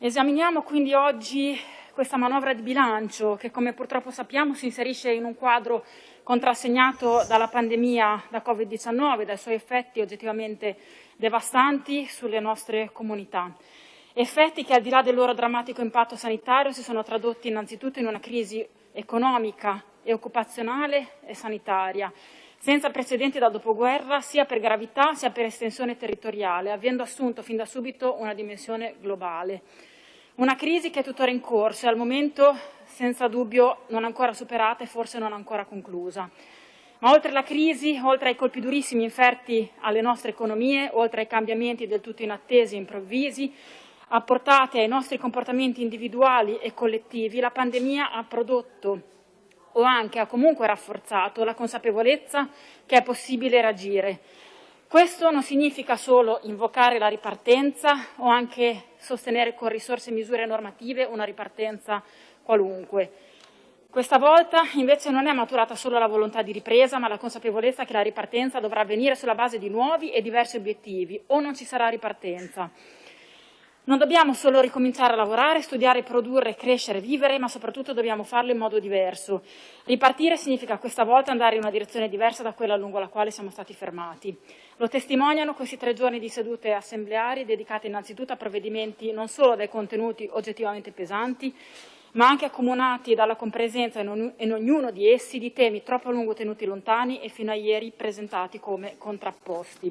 Esaminiamo quindi oggi questa manovra di bilancio che, come purtroppo sappiamo, si inserisce in un quadro contrassegnato dalla pandemia da Covid-19, dai suoi effetti oggettivamente devastanti sulle nostre comunità. Effetti che, al di là del loro drammatico impatto sanitario, si sono tradotti innanzitutto in una crisi economica e occupazionale e sanitaria, senza precedenti dal dopoguerra, sia per gravità sia per estensione territoriale, avendo assunto fin da subito una dimensione globale. Una crisi che è tuttora in corso e al momento senza dubbio non ancora superata e forse non ancora conclusa. Ma oltre alla crisi, oltre ai colpi durissimi inferti alle nostre economie, oltre ai cambiamenti del tutto inattesi e improvvisi, apportati ai nostri comportamenti individuali e collettivi, la pandemia ha prodotto o anche ha comunque rafforzato la consapevolezza che è possibile reagire, questo non significa solo invocare la ripartenza o anche sostenere con risorse e misure normative una ripartenza qualunque. Questa volta invece non è maturata solo la volontà di ripresa, ma la consapevolezza che la ripartenza dovrà avvenire sulla base di nuovi e diversi obiettivi o non ci sarà ripartenza. Non dobbiamo solo ricominciare a lavorare, studiare, produrre, crescere, vivere, ma soprattutto dobbiamo farlo in modo diverso. Ripartire significa questa volta andare in una direzione diversa da quella lungo la quale siamo stati fermati. Lo testimoniano questi tre giorni di sedute assembleari dedicate innanzitutto a provvedimenti non solo dai contenuti oggettivamente pesanti, ma anche accomunati dalla compresenza in ognuno di essi di temi troppo a lungo tenuti lontani e fino a ieri presentati come contrapposti.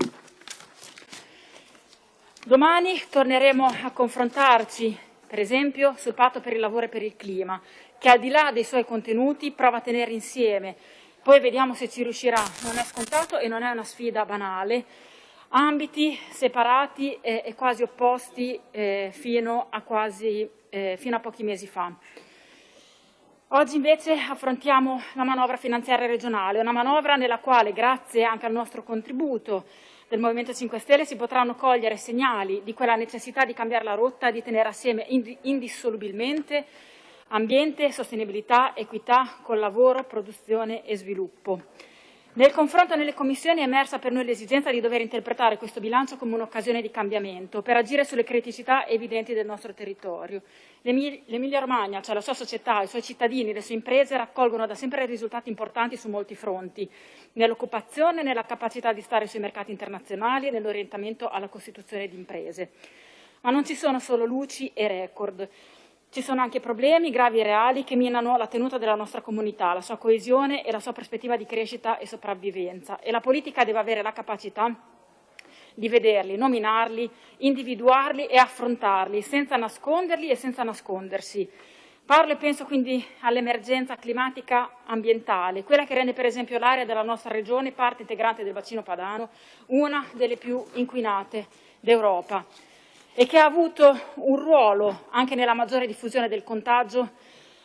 Domani torneremo a confrontarci, per esempio, sul patto per il lavoro e per il clima, che al di là dei suoi contenuti prova a tenere insieme. Poi vediamo se ci riuscirà. Non è scontato e non è una sfida banale. Ambiti separati e, e quasi opposti eh, fino, a quasi, eh, fino a pochi mesi fa. Oggi invece affrontiamo la manovra finanziaria regionale, una manovra nella quale, grazie anche al nostro contributo, del Movimento 5 Stelle si potranno cogliere segnali di quella necessità di cambiare la rotta, di tenere assieme indissolubilmente ambiente, sostenibilità, equità col lavoro, produzione e sviluppo. Nel confronto nelle commissioni è emersa per noi l'esigenza di dover interpretare questo bilancio come un'occasione di cambiamento per agire sulle criticità evidenti del nostro territorio. L'Emilia Romagna, cioè la sua società, i suoi cittadini, le sue imprese raccolgono da sempre risultati importanti su molti fronti, nell'occupazione, nella capacità di stare sui mercati internazionali e nell'orientamento alla costituzione di imprese. Ma non ci sono solo luci e record. Ci sono anche problemi gravi e reali che minano la tenuta della nostra comunità, la sua coesione e la sua prospettiva di crescita e sopravvivenza e la politica deve avere la capacità di vederli, nominarli, individuarli e affrontarli senza nasconderli e senza nascondersi. Parlo e penso quindi all'emergenza climatica ambientale, quella che rende per esempio l'area della nostra regione parte integrante del bacino padano, una delle più inquinate d'Europa e che ha avuto un ruolo anche nella maggiore diffusione del contagio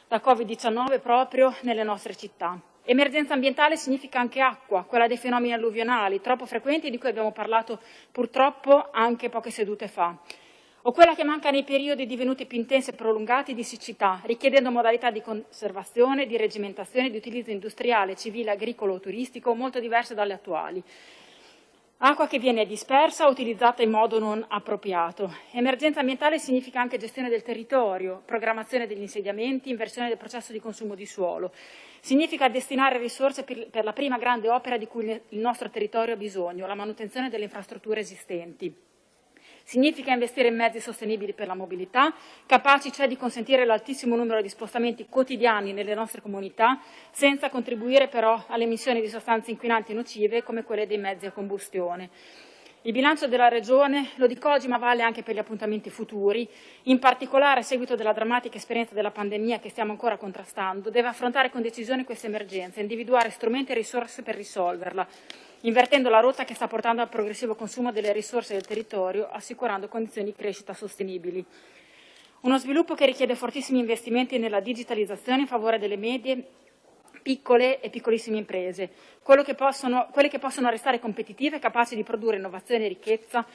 da Covid-19 proprio nelle nostre città. Emergenza ambientale significa anche acqua, quella dei fenomeni alluvionali, troppo frequenti di cui abbiamo parlato purtroppo anche poche sedute fa, o quella che manca nei periodi divenuti più intensi e prolungati di siccità, richiedendo modalità di conservazione, di regimentazione, di utilizzo industriale, civile, agricolo o turistico molto diverse dalle attuali. Acqua che viene dispersa o utilizzata in modo non appropriato. Emergenza ambientale significa anche gestione del territorio, programmazione degli insediamenti, inversione del processo di consumo di suolo. Significa destinare risorse per la prima grande opera di cui il nostro territorio ha bisogno, la manutenzione delle infrastrutture esistenti. Significa investire in mezzi sostenibili per la mobilità, capaci cioè di consentire l'altissimo numero di spostamenti quotidiani nelle nostre comunità, senza contribuire però alle emissioni di sostanze inquinanti nocive come quelle dei mezzi a combustione. Il bilancio della Regione, lo dico oggi, ma vale anche per gli appuntamenti futuri, in particolare a seguito della drammatica esperienza della pandemia che stiamo ancora contrastando, deve affrontare con decisione questa emergenza, individuare strumenti e risorse per risolverla, invertendo la rotta che sta portando al progressivo consumo delle risorse del territorio, assicurando condizioni di crescita sostenibili. Uno sviluppo che richiede fortissimi investimenti nella digitalizzazione in favore delle medie piccole e piccolissime imprese, che possono, quelle che possono restare competitive e capaci di produrre innovazione e ricchezza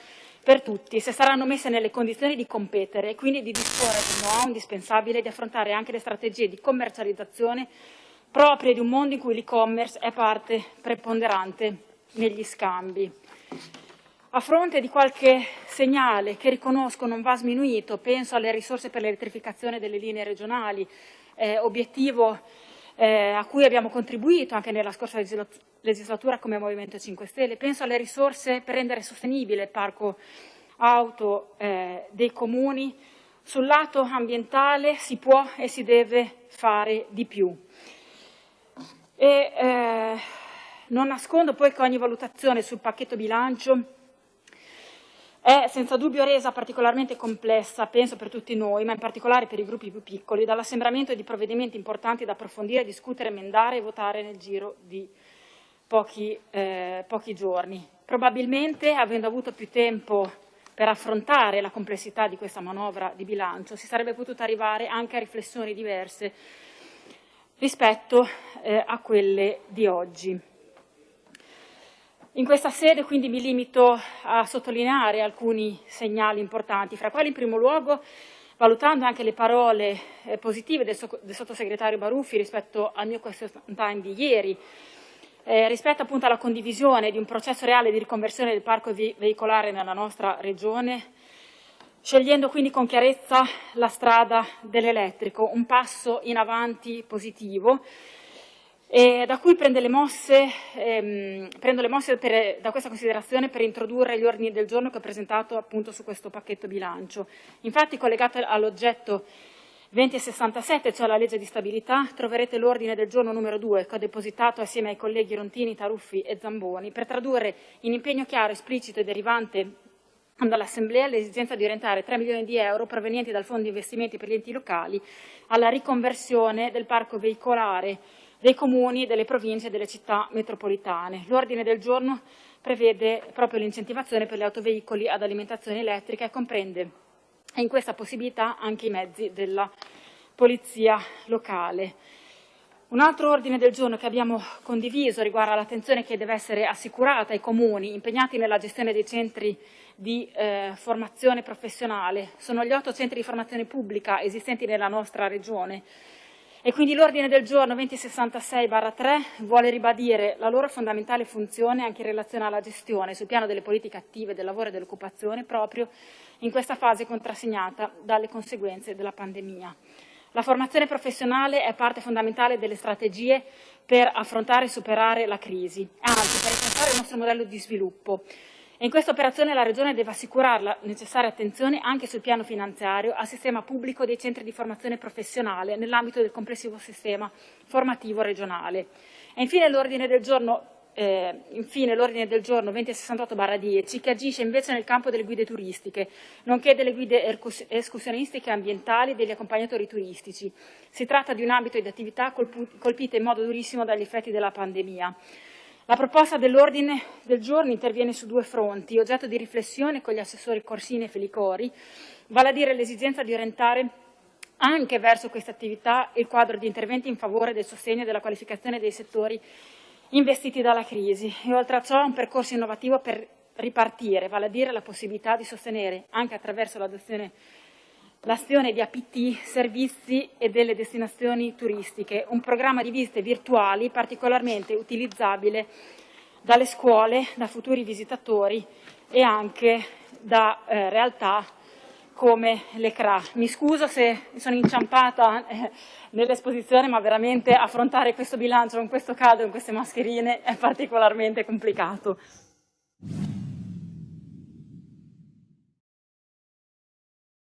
per tutti, se saranno messe nelle condizioni di competere e quindi di disporre del know-how indispensabile di affrontare anche le strategie di commercializzazione proprie di un mondo in cui l'e-commerce è parte preponderante negli scambi. A fronte di qualche segnale che riconosco non va sminuito, penso alle risorse per l'elettrificazione delle linee regionali, eh, obiettivo eh, a cui abbiamo contribuito anche nella scorsa legislatura come Movimento 5 Stelle, penso alle risorse per rendere sostenibile il parco auto eh, dei comuni, sul lato ambientale si può e si deve fare di più. E, eh, non nascondo poi che ogni valutazione sul pacchetto bilancio è senza dubbio resa particolarmente complessa, penso per tutti noi, ma in particolare per i gruppi più piccoli, dall'assembramento di provvedimenti importanti da approfondire, discutere, emendare e votare nel giro di pochi, eh, pochi giorni. Probabilmente, avendo avuto più tempo per affrontare la complessità di questa manovra di bilancio si sarebbe potuto arrivare anche a riflessioni diverse rispetto eh, a quelle di oggi. In questa sede quindi mi limito a sottolineare alcuni segnali importanti, fra quali in primo luogo valutando anche le parole eh, positive del, so del, sottosegretario Baruffi rispetto al mio question time di ieri, eh, rispetto appunto alla condivisione di un processo reale di riconversione del parco ve veicolare nella nostra regione, scegliendo quindi con chiarezza la strada dell'elettrico, un passo in avanti positivo, eh, da cui mosse, ehm, prendo le mosse per, da questa considerazione per introdurre gli ordini del giorno che ho presentato appunto su questo pacchetto bilancio. Infatti collegato all'oggetto 2067, cioè la legge di stabilità, troverete l'ordine del giorno numero 2 che ho depositato assieme ai colleghi Rontini, Taruffi e Zamboni per tradurre in impegno chiaro, esplicito e derivante dall'Assemblea l'esigenza di orientare 3 milioni di euro provenienti dal Fondo investimenti per gli enti locali alla riconversione del parco veicolare dei comuni, delle province e delle città metropolitane. L'ordine del giorno prevede proprio l'incentivazione per gli autoveicoli ad alimentazione elettrica e comprende in questa possibilità anche i mezzi della polizia locale. Un altro ordine del giorno che abbiamo condiviso riguarda l'attenzione che deve essere assicurata ai comuni impegnati nella gestione dei centri di eh, formazione professionale. Sono gli otto centri di formazione pubblica esistenti nella nostra regione e quindi l'ordine del giorno 2066-3 vuole ribadire la loro fondamentale funzione anche in relazione alla gestione sul piano delle politiche attive del lavoro e dell'occupazione proprio in questa fase contrassegnata dalle conseguenze della pandemia. La formazione professionale è parte fondamentale delle strategie per affrontare e superare la crisi, anzi per ripensare il nostro modello di sviluppo. E in questa operazione la Regione deve assicurare la necessaria attenzione anche sul piano finanziario al sistema pubblico dei centri di formazione professionale nell'ambito del complessivo sistema formativo regionale. E infine l'ordine del giorno eh, infine l'ordine del giorno 2068-10 che agisce invece nel campo delle guide turistiche, nonché delle guide escursionistiche ambientali e degli accompagnatori turistici. Si tratta di un ambito di attività colpite in modo durissimo dagli effetti della pandemia. La proposta dell'ordine del giorno interviene su due fronti, oggetto di riflessione con gli assessori Corsini e Felicori, vale a dire l'esigenza di orientare anche verso questa attività il quadro di interventi in favore del sostegno e della qualificazione dei settori investiti dalla crisi. E oltre a ciò un percorso innovativo per ripartire, vale a dire la possibilità di sostenere anche attraverso l'adozione l'azione di APT, servizi e delle destinazioni turistiche, un programma di visite virtuali particolarmente utilizzabile dalle scuole, da futuri visitatori e anche da eh, realtà come le CRA. Mi scuso se sono inciampata eh, nell'esposizione, ma veramente affrontare questo bilancio con questo caldo, con queste mascherine, è particolarmente complicato.